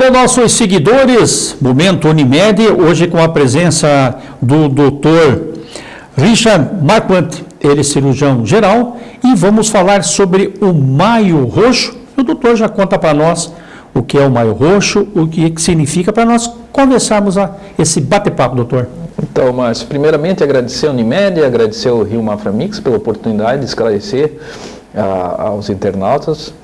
Alô, nossos seguidores, Momento Unimed, hoje com a presença do doutor Richard Marquante, ele é cirurgião geral, e vamos falar sobre o maio roxo. O doutor já conta para nós o que é o maio roxo, o que significa para nós conversarmos a esse bate-papo, doutor. Então, Márcio, primeiramente agradecer a Unimed, agradecer ao Rio Maframix pela oportunidade de esclarecer a, aos internautas.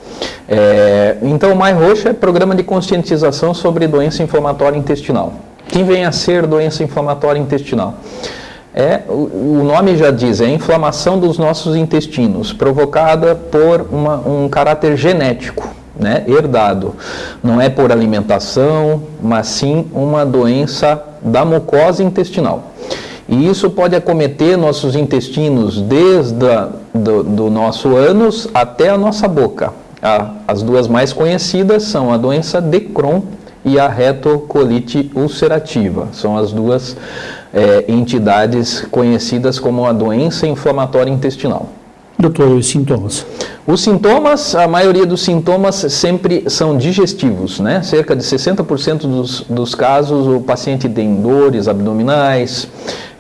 É, então, o Maio Roxo é programa de conscientização sobre doença inflamatória intestinal. Quem vem a ser doença inflamatória intestinal? É, o, o nome já diz, é inflamação dos nossos intestinos, provocada por uma, um caráter genético, né, herdado. Não é por alimentação, mas sim uma doença da mucosa intestinal. E isso pode acometer nossos intestinos desde a, do, do nosso ânus até a nossa boca. A, as duas mais conhecidas são a doença de Crohn e a retocolite ulcerativa. São as duas é, entidades conhecidas como a doença inflamatória intestinal. Doutor, os sintomas? Os sintomas, a maioria dos sintomas sempre são digestivos, né? Cerca de 60% dos, dos casos o paciente tem dores abdominais,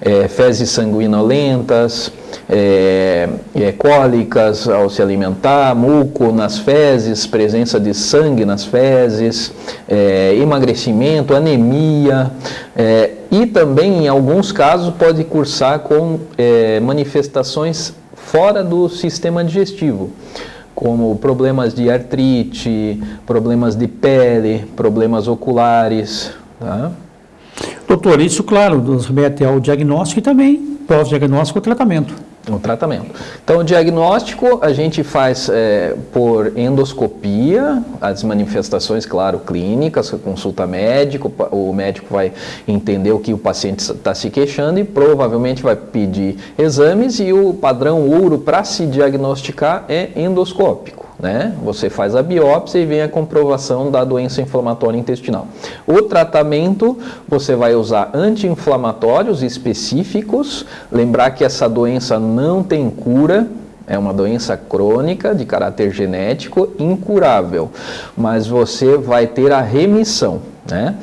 é, fezes sanguinolentas, é, é, cólicas ao se alimentar, muco nas fezes, presença de sangue nas fezes, é, emagrecimento, anemia é, e também em alguns casos pode cursar com é, manifestações fora do sistema digestivo como problemas de artrite, problemas de pele, problemas oculares. Tá? Doutor, isso, claro, nos remete ao diagnóstico e também pós-diagnóstico e tratamento. O tratamento. Então, o diagnóstico a gente faz é, por endoscopia, as manifestações, claro, clínicas, consulta médico, o médico vai entender o que o paciente está se queixando e provavelmente vai pedir exames e o padrão ouro para se diagnosticar é endoscópico né? Você faz a biópsia e vem a comprovação da doença inflamatória intestinal. O tratamento, você vai usar anti-inflamatórios específicos, lembrar que essa doença não tem cura, é uma doença crônica de caráter genético incurável, mas você vai ter a remissão, né?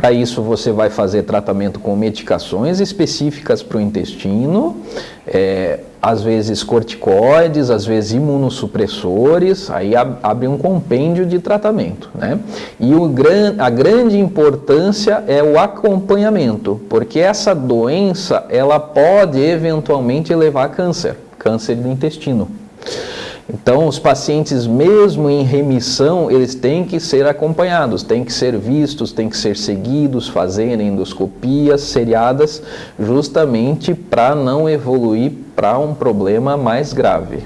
Para isso, você vai fazer tratamento com medicações específicas para o intestino, é, às vezes corticoides, às vezes imunossupressores, aí abre um compêndio de tratamento. Né? E o gran, a grande importância é o acompanhamento, porque essa doença ela pode eventualmente levar a câncer, câncer do intestino. Então, os pacientes, mesmo em remissão, eles têm que ser acompanhados, têm que ser vistos, têm que ser seguidos, fazerem endoscopias seriadas, justamente para não evoluir para um problema mais grave.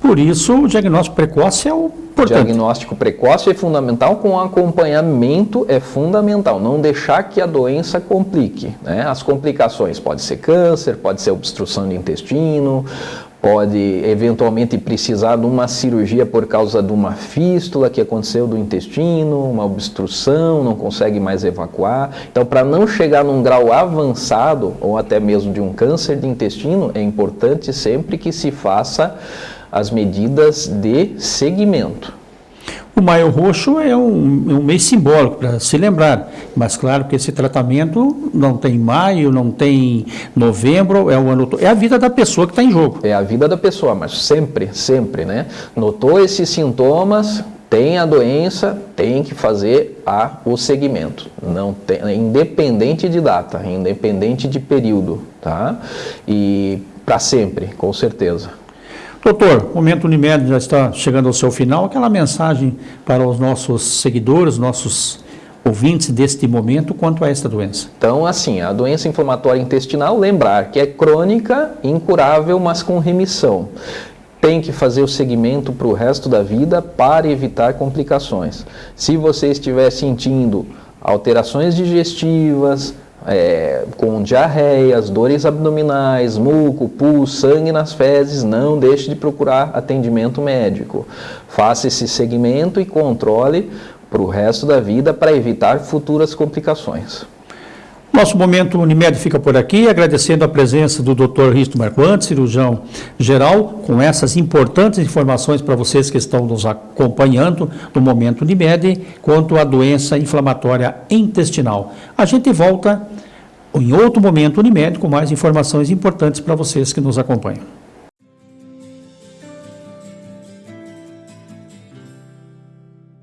Por isso, o diagnóstico precoce é o importante. Diagnóstico precoce é fundamental, com acompanhamento é fundamental. Não deixar que a doença complique. Né? As complicações pode ser câncer, pode ser obstrução de intestino, pode eventualmente precisar de uma cirurgia por causa de uma fístula que aconteceu do intestino, uma obstrução, não consegue mais evacuar. Então, para não chegar num grau avançado ou até mesmo de um câncer de intestino, é importante sempre que se faça as medidas de segmento. O maio roxo é um, é um mês simbólico para se lembrar, mas claro que esse tratamento não tem maio, não tem novembro, é o ano é a vida da pessoa que está em jogo. É a vida da pessoa, mas sempre, sempre, né? Notou esses sintomas, tem a doença, tem que fazer a, o segmento, não tem, independente de data, independente de período, tá? E para sempre, com certeza. Doutor, o Momento Unimed já está chegando ao seu final. Aquela mensagem para os nossos seguidores, nossos ouvintes deste momento quanto a esta doença? Então, assim, a doença inflamatória intestinal, lembrar que é crônica, incurável, mas com remissão. Tem que fazer o segmento para o resto da vida para evitar complicações. Se você estiver sentindo alterações digestivas, é, com diarreias, dores abdominais, muco, pus, sangue nas fezes, não deixe de procurar atendimento médico. Faça esse segmento e controle para o resto da vida para evitar futuras complicações. Nosso momento Unimed fica por aqui, agradecendo a presença do Dr. Risto Marquante, cirurgião geral, com essas importantes informações para vocês que estão nos acompanhando no momento Unimed quanto à doença inflamatória intestinal. A gente volta em outro momento Unimed com mais informações importantes para vocês que nos acompanham.